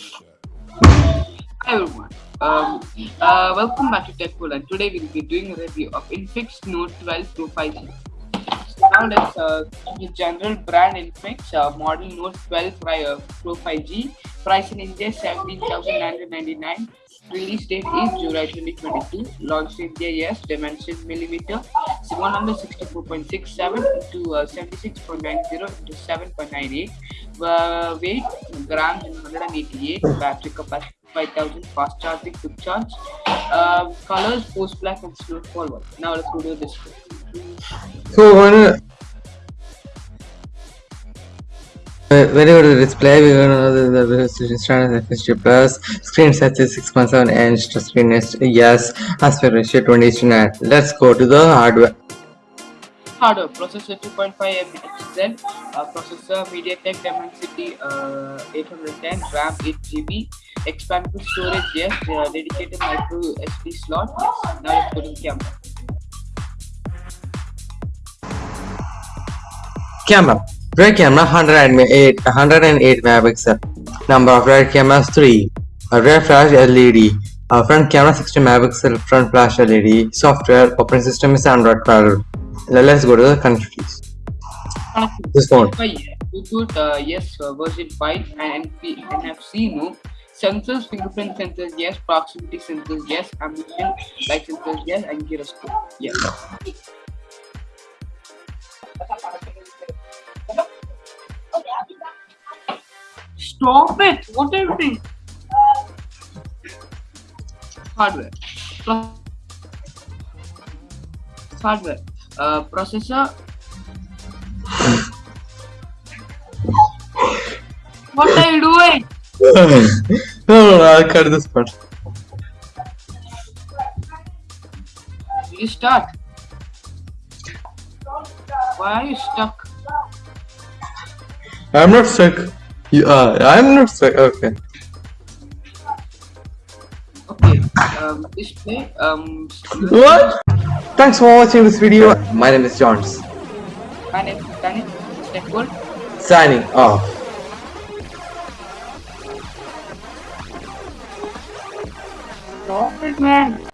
Hi everyone. Um, uh, welcome back to TechWorld and today we'll be doing a review of Infinix Note 12 Pro 5G. So now let's uh, the general brand Infinix uh, model Note 12 Pro, Pro 5G. Price in India 17,999. Release date is July 2022. Launch in India yes. Dimension millimeter 164.67 into uh, 76.90 into 7.98. Uh, weight grams in 188. Battery capacity 5000 fast charging quick charge uh, colors Force Black and Snowfall now let's go to the display So when uh, when you go to the display, we're gonna know the, the standard FHD plus screen size is 6.7 inch, the screen is yes, aspect ratio 20 to 9. Let's go to the hardware. Hardware processor 2.5 MHz uh, processor MediaTek Dimensity uh, 810 RAM 8 GB expandable storage yes uh, dedicated micro SD slot yes now let's go to the camera Camera. Rear camera 108, 108 megapixel. Number of rear cameras 3. A rear flash LED. A front camera 60 megapixel front flash LED. Software operating system is Android 12. Let's go to the countries. This yes. Bluetooth uh, yes uh, version 5 and NFC no sensors fingerprint sensors yes proximity sensors yes ambient light sensors yes and gyroscope yes Stop it! What are you doing? Hardware. Hardware. Uh, processor. what are you doing? no, no, I'll cut this part. You start? Why are you stuck? I'm not stuck. You are. I'm not stuck. Okay. Okay. Um, display. Um. What? Thanks for watching this video. My name is Johns. My name is Danny. Signing off. Robert, man.